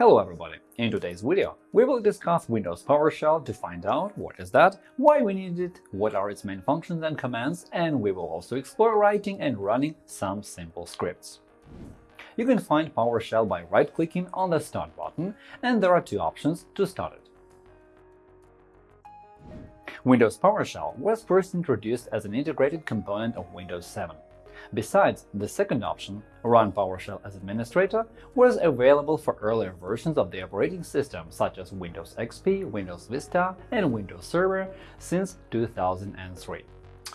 Hello everybody! In today's video, we will discuss Windows PowerShell to find out what is that, why we need it, what are its main functions and commands, and we will also explore writing and running some simple scripts. You can find PowerShell by right-clicking on the Start button, and there are two options to start it. Windows PowerShell was first introduced as an integrated component of Windows 7. Besides, the second option, Run PowerShell as administrator, was available for earlier versions of the operating system such as Windows XP, Windows Vista, and Windows Server since 2003.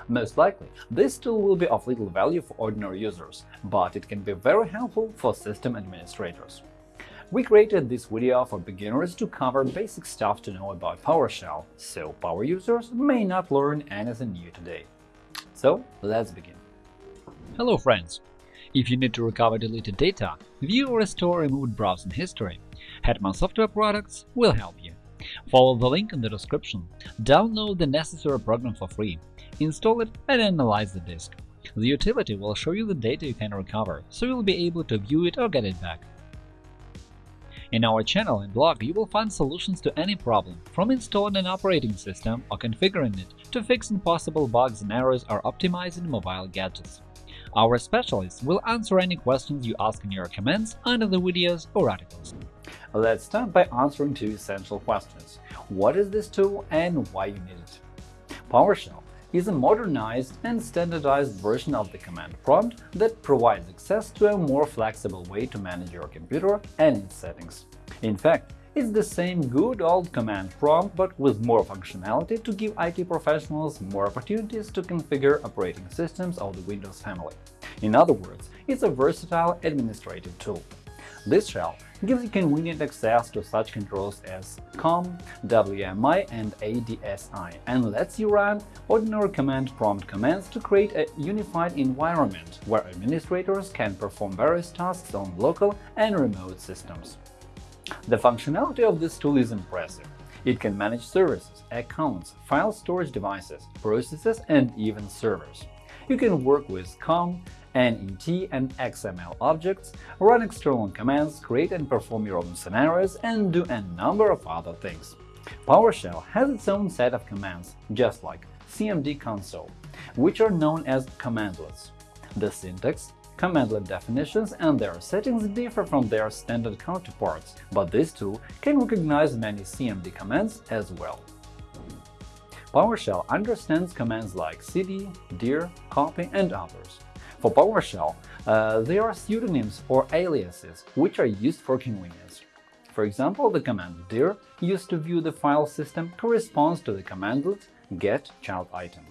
Most likely, this tool will be of little value for ordinary users, but it can be very helpful for system administrators. We created this video for beginners to cover basic stuff to know about PowerShell, so power users may not learn anything new today. So let's begin. Hello friends! If you need to recover deleted data, view or restore removed browsing history, Hetman Software Products will help you. Follow the link in the description, download the necessary program for free, install it and analyze the disk. The utility will show you the data you can recover, so you'll be able to view it or get it back. In our channel and blog you will find solutions to any problem, from installing an operating system or configuring it to fixing possible bugs and errors or optimizing mobile gadgets. Our specialists will answer any questions you ask in your comments under the videos or articles. Let's start by answering two essential questions. What is this tool and why you need it? PowerShell is a modernized and standardized version of the command prompt that provides access to a more flexible way to manage your computer and its settings. In fact, it's the same good old command prompt, but with more functionality to give IT professionals more opportunities to configure operating systems of the Windows family. In other words, it's a versatile administrative tool. This shell gives you convenient access to such controls as COM, WMI, and ADSI, and lets you run ordinary command prompt commands to create a unified environment where administrators can perform various tasks on local and remote systems. The functionality of this tool is impressive. It can manage services, accounts, file storage devices, processes, and even servers. You can work with COM, .NET, and XML objects, run external commands, create and perform your own scenarios, and do a number of other things. PowerShell has its own set of commands, just like CMD console, which are known as commandlets. The syntax, Commandlet definitions and their settings differ from their standard counterparts, but this tool can recognize many CMD commands as well. PowerShell understands commands like cd, dir, copy, and others. For PowerShell, uh, there are pseudonyms or aliases, which are used for convenience. For example, the command dir used to view the file system corresponds to the commandlet get child item.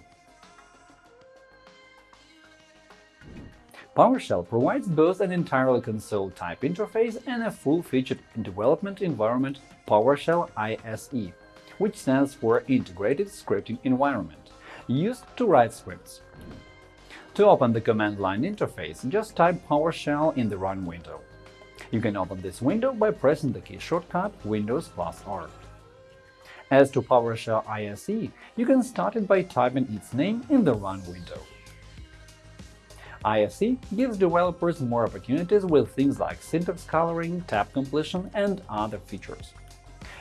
PowerShell provides both an entirely console-type interface and a full-featured development environment PowerShell ISE, which stands for Integrated Scripting Environment, used to write scripts. To open the command line interface, just type PowerShell in the Run window. You can open this window by pressing the key shortcut Windows plus R. As to PowerShell ISE, you can start it by typing its name in the Run window. ISE gives developers more opportunities with things like syntax coloring, tab completion, and other features.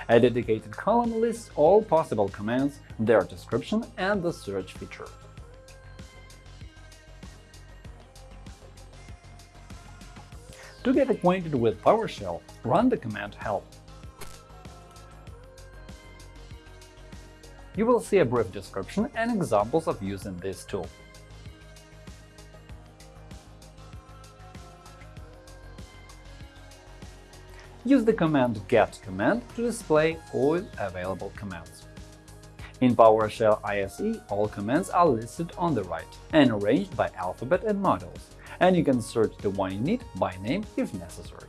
A dedicated column lists all possible commands, their description, and the search feature. To get acquainted with PowerShell, run the command help. You will see a brief description and examples of using this tool. Use the command get command to display all available commands. In PowerShell ISE, all commands are listed on the right and arranged by alphabet and models, and you can search the one you need by name if necessary.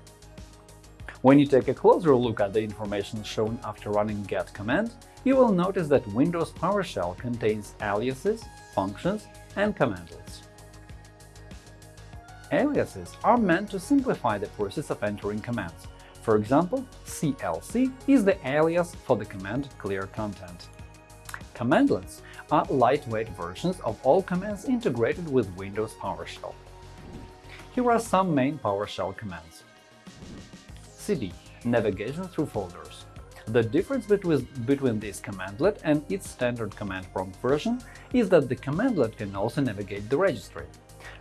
When you take a closer look at the information shown after running get command, you will notice that Windows PowerShell contains aliases, functions, and commandlets. Aliases are meant to simplify the process of entering commands, for example, CLC is the alias for the command clear content. Commandlets are lightweight versions of all commands integrated with Windows PowerShell. Here are some main PowerShell commands. cd navigation through folders. The difference between, between this commandlet and its standard command prompt version is that the commandlet can also navigate the registry.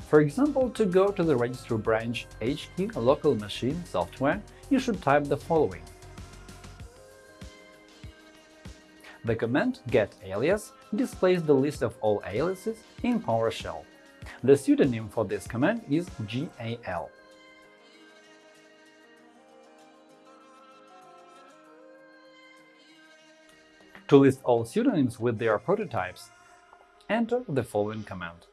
For example, to go to the registry branch HK local machine software, you should type the following. The command getAlias displays the list of all aliases in PowerShell. The pseudonym for this command is GAL. To list all pseudonyms with their prototypes, enter the following command.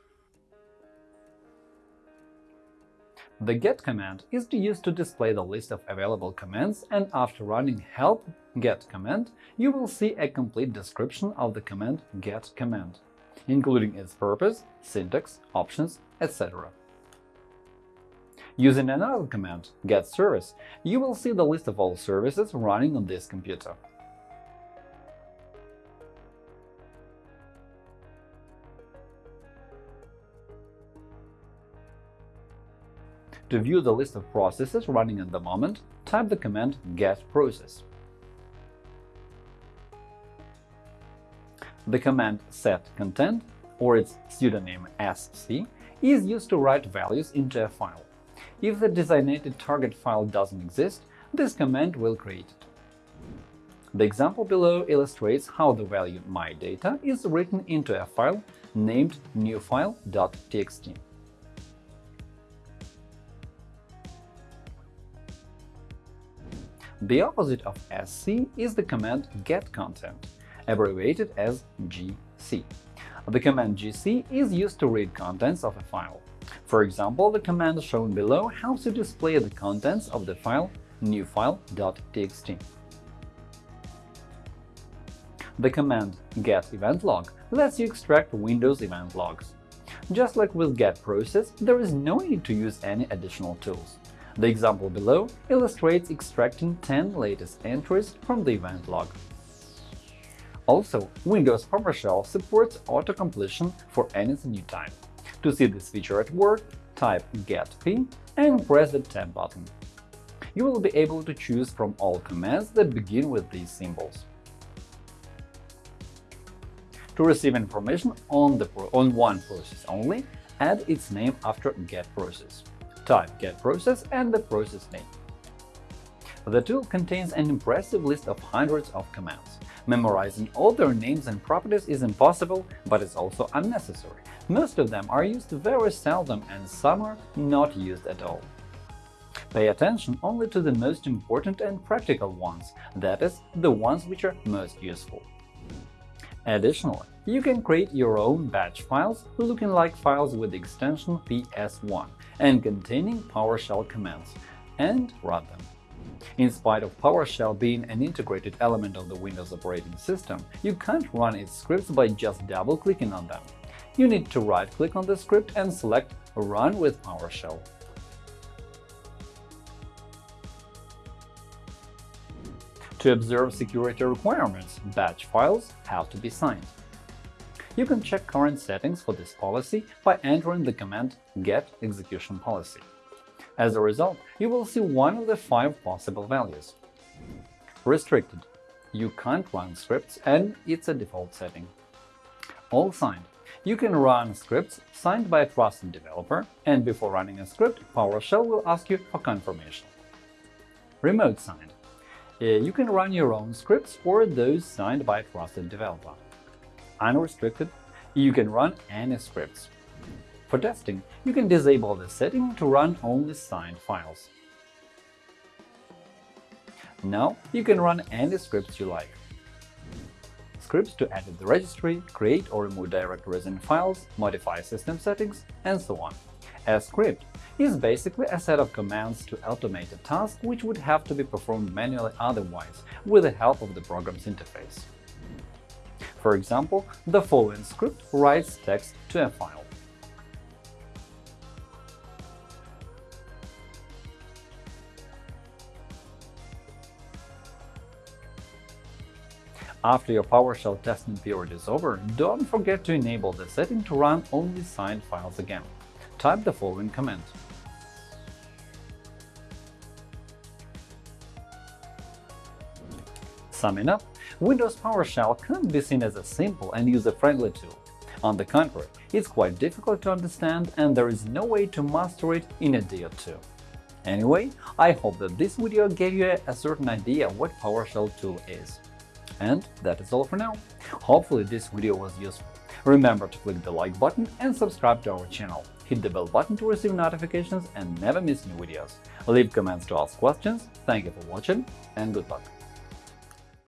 The get command is used to display the list of available commands, and after running help get command, you will see a complete description of the command get command, including its purpose, syntax, options, etc. Using another command, get service, you will see the list of all services running on this computer. To view the list of processes running at the moment, type the command get process. The command set content, or its pseudonym sc, is used to write values into a file. If the designated target file doesn't exist, this command will create it. The example below illustrates how the value mydata is written into a file named newfile.txt. The opposite of sc is the command getContent, abbreviated as gc. The command gc is used to read contents of a file. For example, the command shown below helps you display the contents of the file newfile.txt. The command getEventLog lets you extract Windows event logs. Just like with getProcess, there is no need to use any additional tools. The example below illustrates extracting 10 latest entries from the event log. Also, Windows PowerShell supports auto-completion for anything you type. To see this feature at work, type getp and press the Tab button. You will be able to choose from all commands that begin with these symbols. To receive information on, the on one process only, add its name after getProcess type get process and the process name. The tool contains an impressive list of hundreds of commands. Memorizing all their names and properties is impossible, but it's also unnecessary. Most of them are used very seldom and some are not used at all. Pay attention only to the most important and practical ones, that is, the ones which are most useful. Additionally, you can create your own batch files looking like files with the extension ps1 and containing PowerShell commands, and run them. In spite of PowerShell being an integrated element of the Windows operating system, you can't run its scripts by just double-clicking on them. You need to right-click on the script and select Run with PowerShell. To observe security requirements, batch files have to be signed. You can check current settings for this policy by entering the command get execution policy. As a result, you will see one of the five possible values. Restricted – you can't run scripts and it's a default setting. All signed – you can run scripts signed by a trusted developer, and before running a script, PowerShell will ask you for confirmation. Remote signed eh, – you can run your own scripts or those signed by a trusted developer unrestricted, you can run any scripts. For testing, you can disable the setting to run only signed files. Now you can run any scripts you like. Scripts to edit the registry, create or remove directories and files, modify system settings, and so on. A script is basically a set of commands to automate a task which would have to be performed manually otherwise with the help of the program's interface. For example, the following script writes text to a file. After your PowerShell testing period is over, don't forget to enable the setting to run only signed files again. Type the following command Summing up, Windows PowerShell can't be seen as a simple and user-friendly tool. On the contrary, it's quite difficult to understand and there is no way to master it in a day or two. Anyway, I hope that this video gave you a certain idea what PowerShell tool is. And that is all for now. Hopefully this video was useful. Remember to click the like button and subscribe to our channel. Hit the bell button to receive notifications and never miss new videos. Leave comments to ask questions. Thank you for watching and good luck!